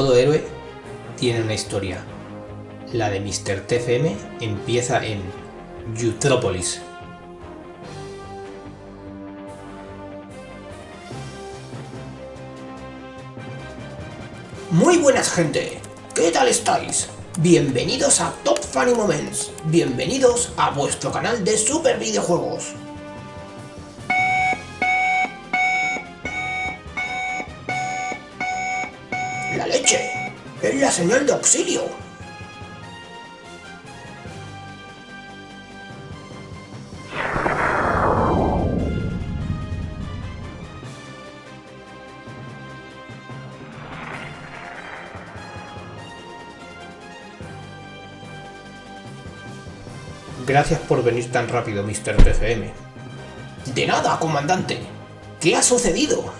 Todo héroe tiene una historia. La de Mr. TFM empieza en Eutrópolis. Muy buenas gente, ¿qué tal estáis? Bienvenidos a Top Funny Moments, bienvenidos a vuestro canal de super videojuegos. ¡Es la señal de auxilio! Gracias por venir tan rápido, Mr. TFM. De nada, comandante. ¿Qué ha sucedido?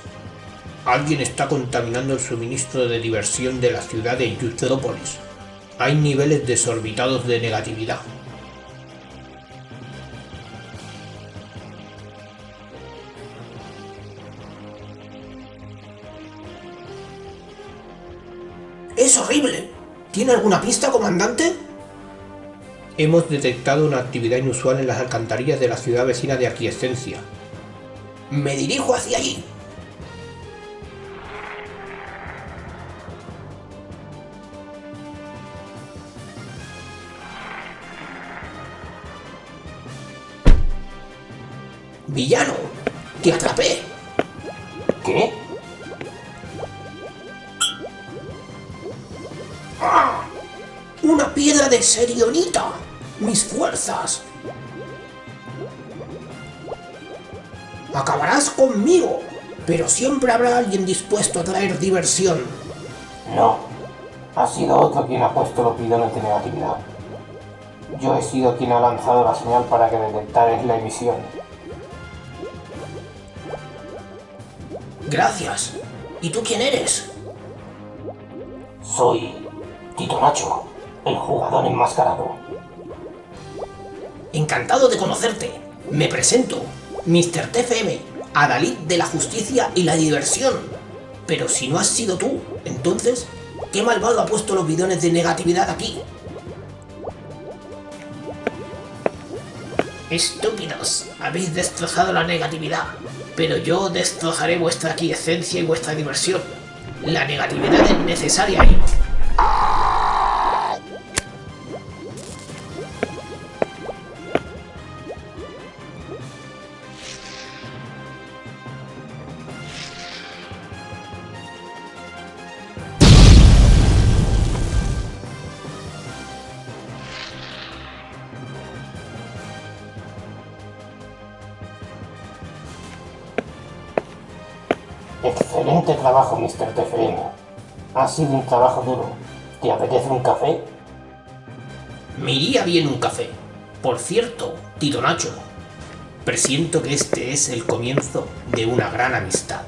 Alguien está contaminando el suministro de diversión de la ciudad de Eutrópolis. Hay niveles desorbitados de negatividad. ¡Es horrible! ¿Tiene alguna pista, comandante? Hemos detectado una actividad inusual en las alcantarillas de la ciudad vecina de Aquiescencia. Me dirijo hacia allí. ¡Villano! ¡Te atrapé! ¿Qué? ¡Ah! ¡Una piedra de Serionita! ¡Mis fuerzas! Acabarás conmigo, pero siempre habrá alguien dispuesto a traer diversión. No, ha sido otro quien ha puesto los bidones de negatividad. Yo he sido quien ha lanzado la señal para que detectares la emisión. Gracias. ¿Y tú quién eres? Soy Tito Nacho, el jugador enmascarado. Encantado de conocerte. Me presento, Mr. TFM, Adalid de la justicia y la diversión. Pero si no has sido tú, entonces, ¿qué malvado ha puesto los bidones de negatividad aquí? Estúpidos, habéis destrozado la negatividad, pero yo destrozaré vuestra aquiescencia y vuestra diversión. La negatividad es necesaria. Excelente trabajo, Mr. TFM. Ha sido un trabajo duro. ¿Te apetece un café? Me iría bien un café. Por cierto, Tito Nacho, presiento que este es el comienzo de una gran amistad.